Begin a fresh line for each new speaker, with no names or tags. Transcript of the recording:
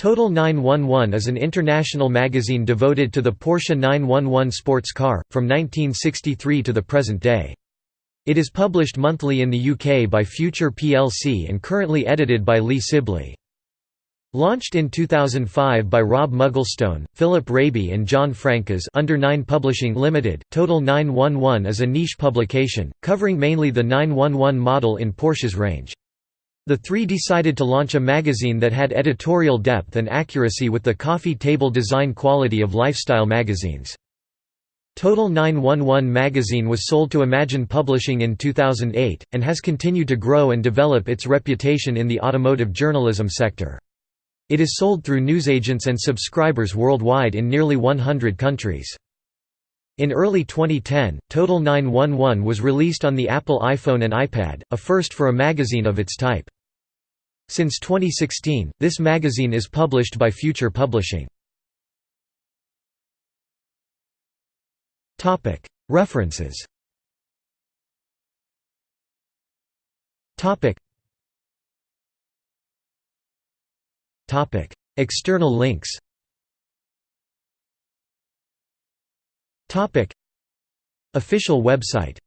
Total 911 is an international magazine devoted to the Porsche 911 sports car, from 1963 to the present day. It is published monthly in the UK by Future plc and currently edited by Lee Sibley. Launched in 2005 by Rob Mugglestone, Philip Raby and John Francis under 9 Publishing Limited, Total 911 is a niche publication, covering mainly the 911 model in Porsche's range. The three decided to launch a magazine that had editorial depth and accuracy with the coffee table design quality of lifestyle magazines. Total 911 magazine was sold to Imagine Publishing in 2008, and has continued to grow and develop its reputation in the automotive journalism sector. It is sold through newsagents and subscribers worldwide in nearly 100 countries. In early 2010, Total 911 was released on the Apple iPhone and iPad, a first for a magazine of its type. Since 2016, this magazine is published by Future Publishing. References External links Official website